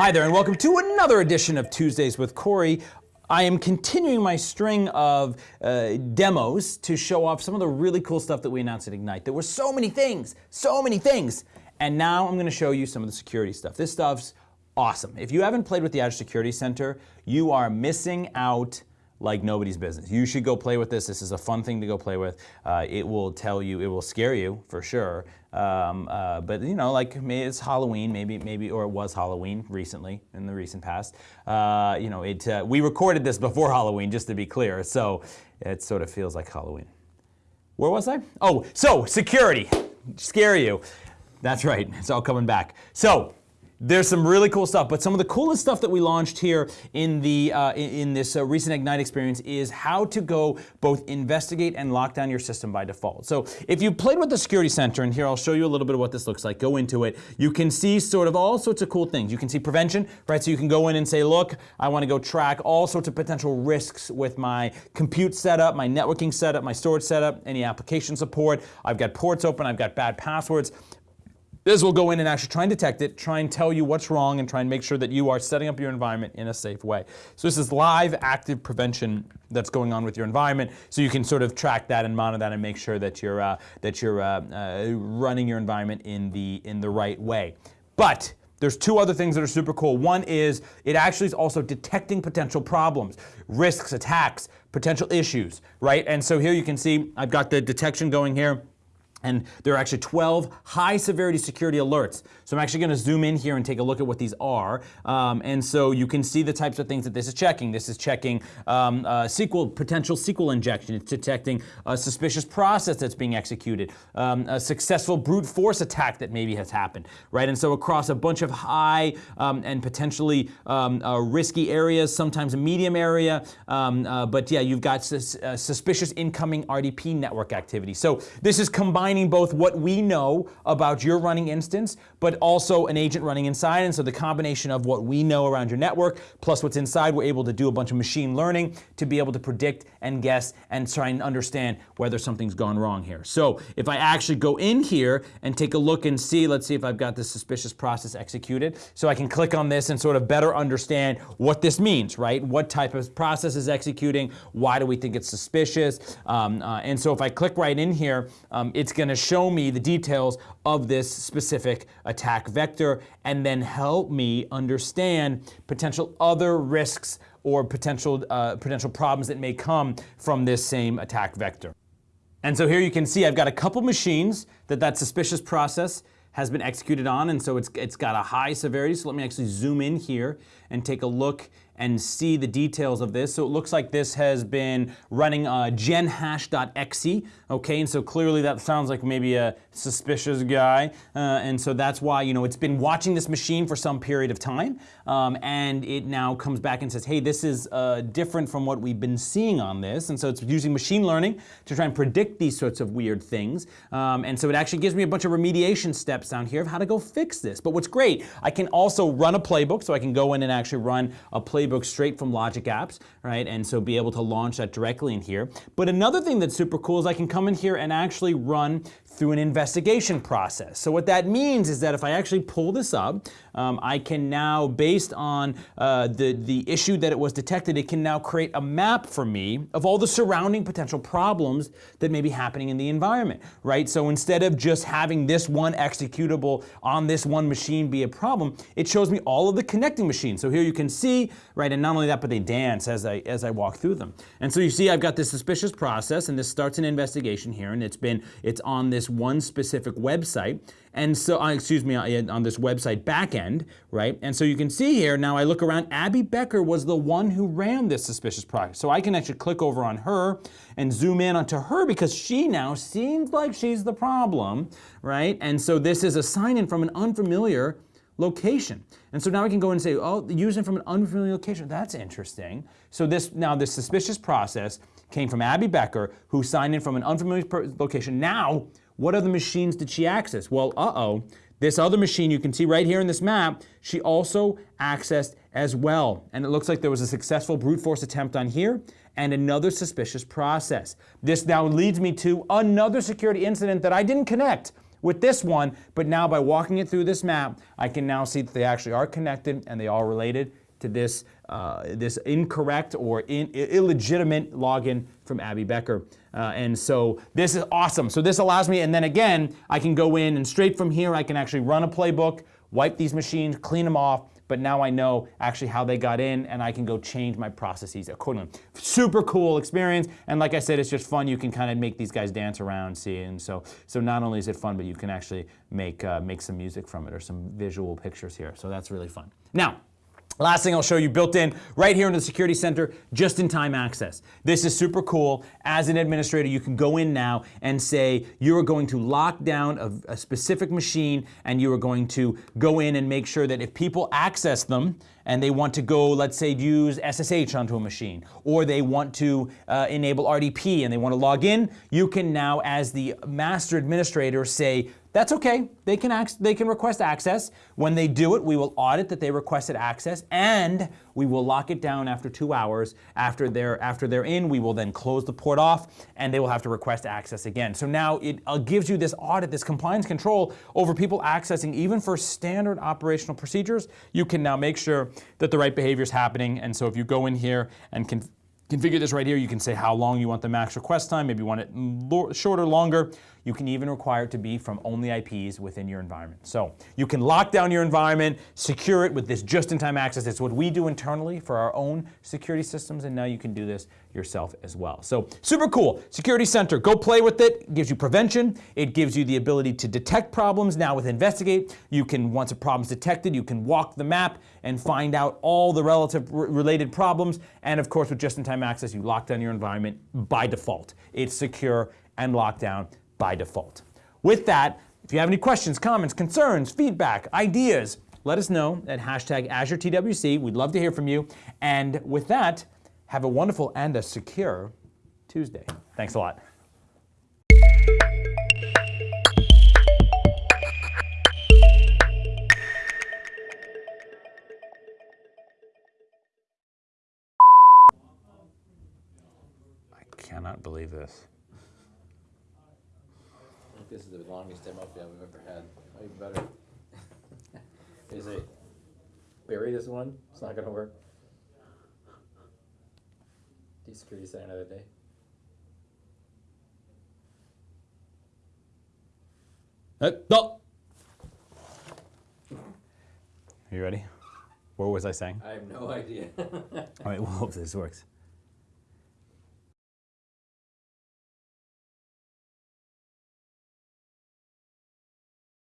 Hi there, and welcome to another edition of Tuesdays with Corey. I am continuing my string of uh, demos to show off some of the really cool stuff that we announced at Ignite. There were so many things, so many things. And now I'm going to show you some of the security stuff. This stuff's awesome. If you haven't played with the Azure Security Center, you are missing out like nobody's business. You should go play with this. This is a fun thing to go play with. Uh, it will tell you, it will scare you for sure. Um, uh, but you know, like maybe it's Halloween, maybe, maybe, or it was Halloween recently in the recent past. Uh, you know, it. Uh, we recorded this before Halloween, just to be clear. So it sort of feels like Halloween. Where was I? Oh, so security, scare you. That's right. It's all coming back. So there's some really cool stuff, but some of the coolest stuff that we launched here in the uh, in, this uh, recent Ignite experience is how to go both investigate and lock down your system by default. So if you played with the Security Center, and here I'll show you a little bit of what this looks like, go into it, you can see sort of all sorts of cool things. You can see prevention, right? So you can go in and say, look, I want to go track all sorts of potential risks with my compute setup, my networking setup, my storage setup, any application support. I've got ports open, I've got bad passwords. This will go in and actually try and detect it, try and tell you what's wrong, and try and make sure that you are setting up your environment in a safe way. So this is live active prevention that's going on with your environment, so you can sort of track that and monitor that and make sure that you're uh, that you're uh, uh, running your environment in the in the right way. But there's two other things that are super cool. One is it actually is also detecting potential problems, risks, attacks, potential issues, right? And so here you can see I've got the detection going here. And there are actually 12 high severity security alerts. So I'm actually going to zoom in here and take a look at what these are. Um, and so you can see the types of things that this is checking. This is checking um, uh, SQL, potential SQL injection. It's detecting a suspicious process that's being executed, um, a successful brute force attack that maybe has happened, right? And so across a bunch of high um, and potentially um, uh, risky areas, sometimes a medium area. Um, uh, but yeah, you've got sus uh, suspicious incoming RDP network activity. So this is combined combining both what we know about your running instance, but also an agent running inside. And so the combination of what we know around your network plus what's inside, we're able to do a bunch of machine learning to be able to predict and guess and try and understand whether something's gone wrong here. So if I actually go in here and take a look and see, let's see if I've got this suspicious process executed. So I can click on this and sort of better understand what this means, right? What type of process is executing? Why do we think it's suspicious? Um, uh, and so if I click right in here, um, it's going to show me the details of this specific attack vector and then help me understand potential other risks or potential, uh, potential problems that may come from this same attack vector. And so here you can see I've got a couple machines that that suspicious process has been executed on and so it's, it's got a high severity. So let me actually zoom in here and take a look and see the details of this. So it looks like this has been running uh, genhash.exe, okay, and so clearly that sounds like maybe a suspicious guy, uh, and so that's why, you know, it's been watching this machine for some period of time, um, and it now comes back and says, hey, this is uh, different from what we've been seeing on this, and so it's using machine learning to try and predict these sorts of weird things, um, and so it actually gives me a bunch of remediation steps down here of how to go fix this. But what's great, I can also run a playbook, so I can go in and actually run a playbook playbook straight from Logic Apps, right? And so be able to launch that directly in here. But another thing that's super cool is I can come in here and actually run through an investigation process. So what that means is that if I actually pull this up, um, I can now, based on uh, the, the issue that it was detected, it can now create a map for me of all the surrounding potential problems that may be happening in the environment, right? So instead of just having this one executable on this one machine be a problem, it shows me all of the connecting machines. So here you can see, right, and not only that, but they dance as I, as I walk through them. And so you see I've got this suspicious process, and this starts an investigation here, and it's been, it's on this one specific website. And so, uh, excuse me, uh, on this website backend, right? And so you can see here, now I look around, Abby Becker was the one who ran this suspicious project. So I can actually click over on her and zoom in onto her because she now seems like she's the problem, right? And so this is a sign in from an unfamiliar location. And so now we can go and say, oh, using from an unfamiliar location. That's interesting. So this now this suspicious process came from Abby Becker, who signed in from an unfamiliar location. Now what other machines did she access? Well, uh-oh, this other machine you can see right here in this map, she also accessed as well. And it looks like there was a successful brute force attempt on here and another suspicious process. This now leads me to another security incident that I didn't connect with this one, but now by walking it through this map, I can now see that they actually are connected and they are related to this, uh, this incorrect or in, illegitimate login from Abby Becker. Uh, and so this is awesome. So this allows me, and then again, I can go in and straight from here, I can actually run a playbook, wipe these machines, clean them off, but now I know actually how they got in and I can go change my processes accordingly. Super cool experience. And like I said, it's just fun. You can kind of make these guys dance around, see, and so so not only is it fun, but you can actually make uh, make some music from it or some visual pictures here. So that's really fun. Now, Last thing I'll show you built in right here in the Security Center, just-in-time access. This is super cool. As an administrator, you can go in now and say you are going to lock down a, a, specific machine and you are going to go in and make sure that if people access them and they want to go, let's say, use SSH onto a machine, or they want to uh, enable RDP and they want to log in, you can now, as the master administrator, say, that's okay. They can, they can request access. When they do it, we will audit that they requested access and we will lock it down after two hours. After they're, after they're in, we will then close the port off and they will have to request access again. So now it uh, gives you this audit, this compliance control over people accessing even for standard operational procedures. You can now make sure that the right behavior is happening. And so if you go in here and can configure this right here. You can say how long you want the max request time. Maybe you want it shorter, longer. You can even require it to be from only IPs within your environment. So you can lock down your environment, secure it with this just-in-time access. It's what we do internally for our own security systems, and now you can do this yourself as well. So super cool. Security Center, go play with it. It gives you prevention. It gives you the ability to detect problems. Now with Investigate, you can, once a problem's detected, you can walk the map and find out all the relative related problems. And of course, with just-in-time access, you lock down your environment by default. It's secure and locked down by default. With that, if you have any questions, comments, concerns, feedback, ideas, let us know at hashtag AzureTWC. We'd love to hear from you. And with that, have a wonderful and a secure Tuesday. Thanks a lot. Longest demo yeah, we've ever had. Oh, even better. Is it bury this one? It's not gonna work. Security Center another day. Uh, no. Are you ready? What was I saying? I have no idea. All right, we'll hope this works.